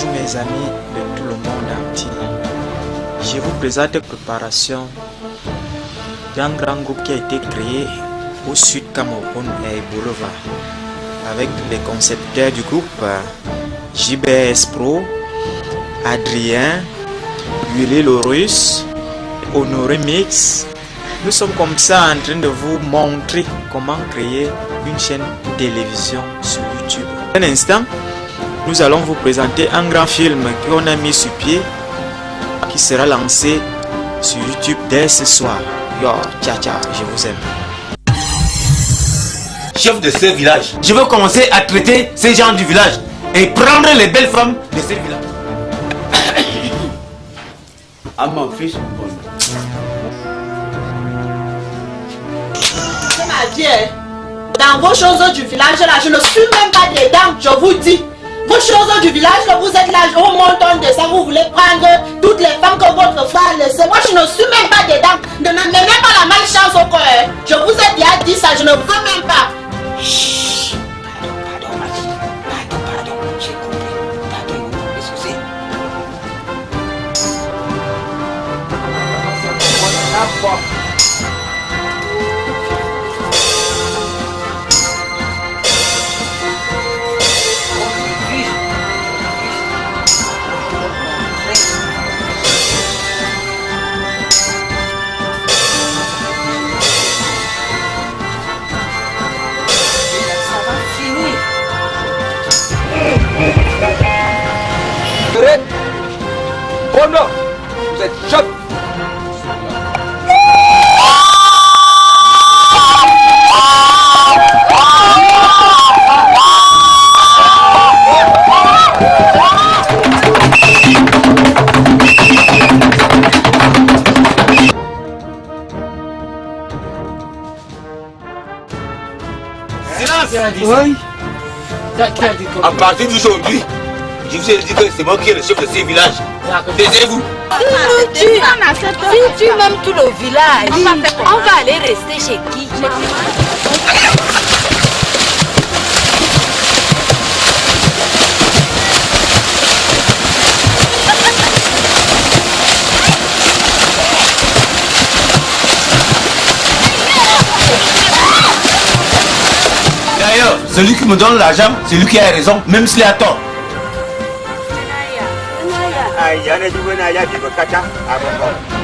Bonjour mes amis de tout le monde entier. Je vous présente la préparation d'un grand groupe qui a été créé au sud Cameroun et Boulevard avec les concepteurs du groupe JBS Pro, Adrien, Willy Lorus, Honoré Mix. Nous sommes comme ça en train de vous montrer comment créer une chaîne télévision sur YouTube. Un instant, nous allons vous présenter un grand film qu'on a mis sur pied qui sera lancé sur YouTube dès ce soir. Yo, ciao ciao, je vous aime. Chef de ce village, je veux commencer à traiter ces gens du village et prendre les belles femmes de ce village. à mon fils. C'est ma vie. hein. Dans vos choses du village là, je ne suis même pas dedans, je vous dis. Village, là, vous êtes là, au montant de ça, vous voulez prendre toutes les femmes que votre frère a. Moi, je ne suis même pas dedans. Ne me pas la malchance au hein. Je vous ai déjà dit ça, je ne veux même pas. Oh non Vous êtes chef Silence À partir d'aujourd'hui, je vous ai dit que c'est moi qui est le chef de ce village. Taisez-vous. Si tu, si tu m'aimes tout le village, on va aller rester chez qui? D'ailleurs, celui qui me donne l'argent, c'est lui qui a raison, même s'il a tort. na ya na-ejiwe na I jigo kacha agụgọ